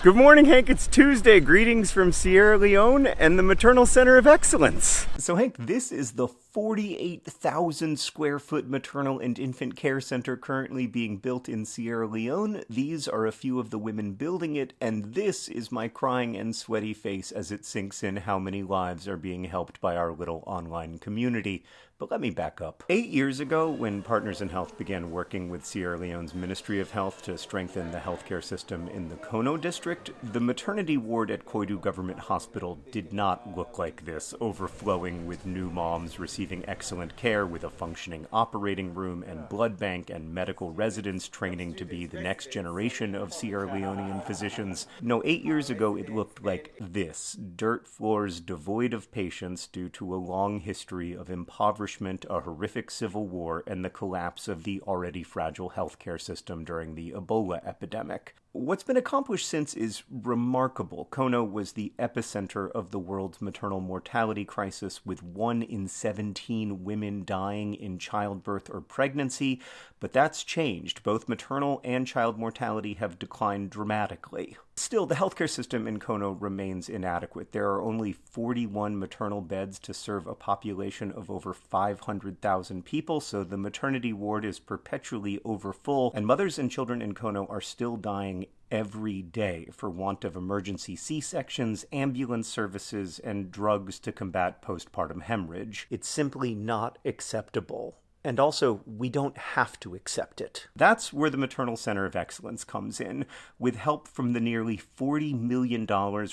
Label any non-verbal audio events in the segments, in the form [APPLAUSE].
Good morning, Hank. It's Tuesday. Greetings from Sierra Leone and the Maternal Center of Excellence. So, Hank, this is the 48,000 square foot maternal and infant care center currently being built in Sierra Leone. These are a few of the women building it, and this is my crying and sweaty face as it sinks in how many lives are being helped by our little online community. But let me back up. Eight years ago, when Partners in Health began working with Sierra Leone's Ministry of Health to strengthen the healthcare system in the Kono district, the maternity ward at Koidu Government Hospital did not look like this, overflowing with new moms receiving excellent care with a functioning operating room and blood bank and medical residents training to be the next generation of Sierra Leonean physicians. No, eight years ago, it looked like this dirt floors devoid of patients due to a long history of impoverishment a horrific civil war, and the collapse of the already fragile healthcare system during the Ebola epidemic. What's been accomplished since is remarkable. Kono was the epicenter of the world's maternal mortality crisis, with 1 in 17 women dying in childbirth or pregnancy, but that's changed. Both maternal and child mortality have declined dramatically. Still, the healthcare system in Kono remains inadequate. There are only 41 maternal beds to serve a population of over 500,000 people, so the maternity ward is perpetually overfull, and mothers and children in Kono are still dying every day for want of emergency C sections, ambulance services, and drugs to combat postpartum hemorrhage. It's simply not acceptable. And also, we don't have to accept it. That's where the Maternal Center of Excellence comes in. With help from the nearly $40 million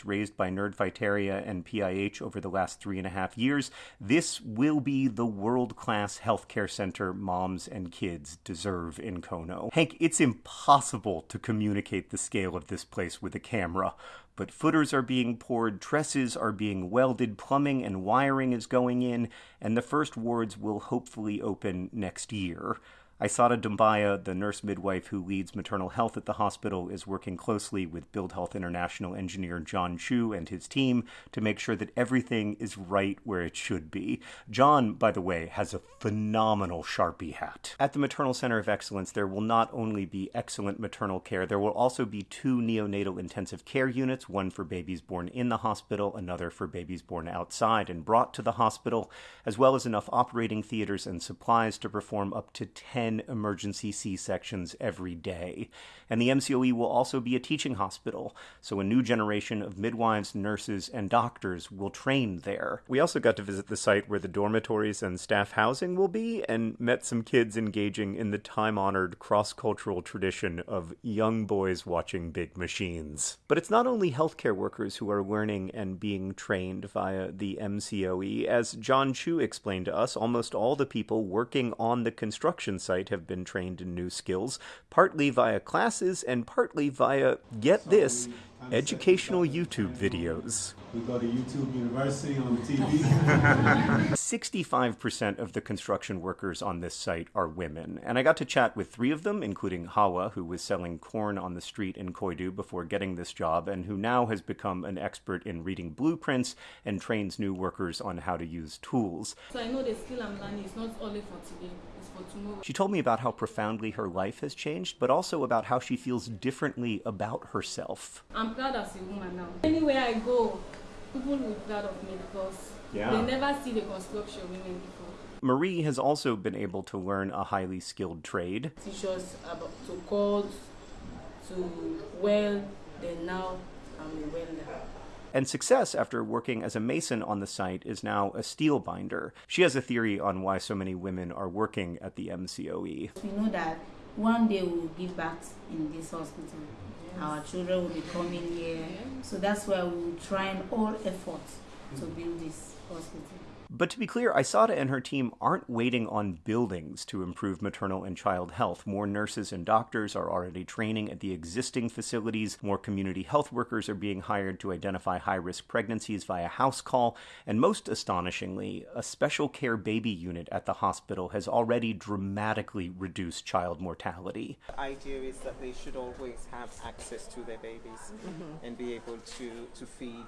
raised by Nerdfighteria and PIH over the last three and a half years, this will be the world class healthcare center moms and kids deserve in Kono. Hank, it's impossible to communicate the scale of this place with a camera but footers are being poured, trusses are being welded, plumbing and wiring is going in, and the first wards will hopefully open next year. Isata Dumbaya, the nurse midwife who leads maternal health at the hospital, is working closely with Build Health International engineer John Chu and his team to make sure that everything is right where it should be. John, by the way, has a phenomenal Sharpie hat. At the Maternal Center of Excellence, there will not only be excellent maternal care, there will also be two neonatal intensive care units, one for babies born in the hospital, another for babies born outside and brought to the hospital, as well as enough operating theaters and supplies to perform up to 10 10 emergency C sections every day. And the MCOE will also be a teaching hospital, so a new generation of midwives, nurses, and doctors will train there. We also got to visit the site where the dormitories and staff housing will be and met some kids engaging in the time honored cross cultural tradition of young boys watching big machines. But it's not only healthcare workers who are learning and being trained via the MCOE. As John Chu explained to us, almost all the people working on the construction site site have been trained in new skills, partly via classes and partly via, get this, educational YouTube videos. We go to YouTube University on the TV. 65% of the construction workers on this site are women, and I got to chat with three of them, including Hawa, who was selling corn on the street in Koidu before getting this job, and who now has become an expert in reading blueprints and trains new workers on how to use tools. So I know the skill I'm learning is not only for today. It's for tomorrow. She told me about how profoundly her life has changed, but also about how she feels differently about herself. I'm proud as a woman now. Anywhere I go, people will be proud of me because yeah. they never see the construction women before. Marie has also been able to learn a highly skilled trade. Teach us about to code, to weld, then now I'm a welder. And Success, after working as a mason on the site, is now a steel binder. She has a theory on why so many women are working at the MCOE. We know that one day we will give back in this hospital. Yes. Our children will be coming here. So that's why we will try all efforts to build this hospital. But to be clear, Isata and her team aren't waiting on buildings to improve maternal and child health. More nurses and doctors are already training at the existing facilities. More community health workers are being hired to identify high risk pregnancies via house call. And most astonishingly, a special care baby unit at the hospital has already dramatically reduced child mortality. The idea is that they should always have access to their babies mm-hmm. and be able to, to feed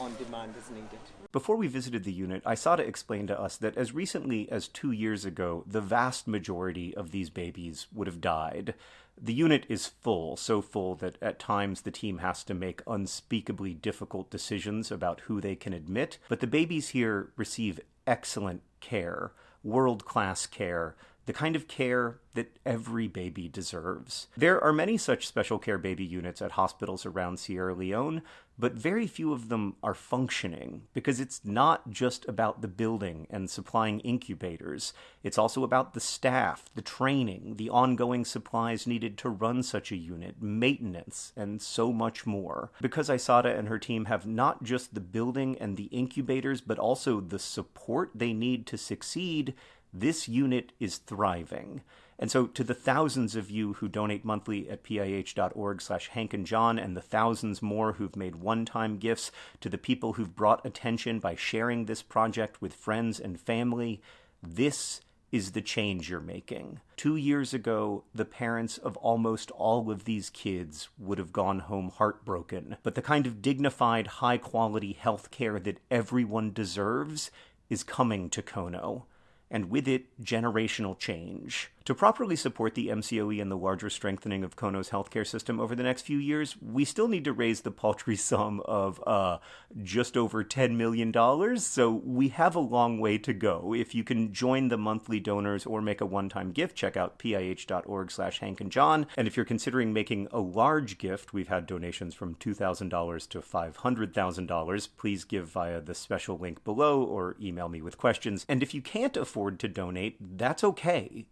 on demand as needed. Before we visited the unit, Isata explained to us that as recently as two years ago, the vast majority of these babies would have died. The unit is full, so full that at times the team has to make unspeakably difficult decisions about who they can admit, but the babies here receive excellent care, world class care, the kind of care that every baby deserves. There are many such special care baby units at hospitals around Sierra Leone, but very few of them are functioning because it's not just about the building and supplying incubators. It's also about the staff, the training, the ongoing supplies needed to run such a unit, maintenance, and so much more. Because Isata and her team have not just the building and the incubators, but also the support they need to succeed, this unit is thriving. And so to the thousands of you who donate monthly at pih.org slash Hank and John and the thousands more who've made one-time gifts, to the people who've brought attention by sharing this project with friends and family, this is the change you're making. Two years ago, the parents of almost all of these kids would have gone home heartbroken, but the kind of dignified, high quality health care that everyone deserves is coming to Kono and with it, generational change. To properly support the MCOE and the larger strengthening of Kono's healthcare system over the next few years, we still need to raise the paltry [LAUGHS] sum of uh, just over $10 million, so we have a long way to go. If you can join the monthly donors or make a one-time gift, check out pih.org slash Hank and John. And if you're considering making a large gift, we've had donations from $2,000 to $500,000. Please give via the special link below or email me with questions. And if you can't afford to donate, that's okay.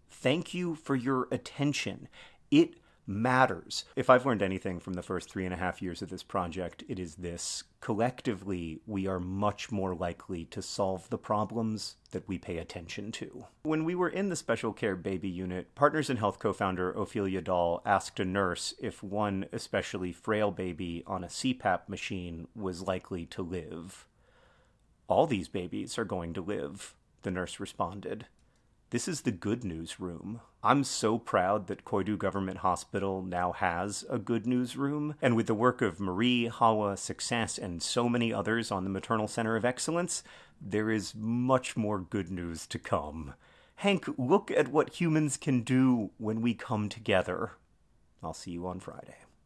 Thank you for your attention. It matters. If I've learned anything from the first three and a half years of this project, it is this. Collectively, we are much more likely to solve the problems that we pay attention to. When we were in the special care baby unit, Partners in Health co founder Ophelia Dahl asked a nurse if one especially frail baby on a CPAP machine was likely to live. All these babies are going to live, the nurse responded. This is the good news room. I'm so proud that Koidu Government Hospital now has a good news room, and with the work of Marie, Hawa, Success, and so many others on the Maternal Center of Excellence, there is much more good news to come. Hank, look at what humans can do when we come together. I'll see you on Friday.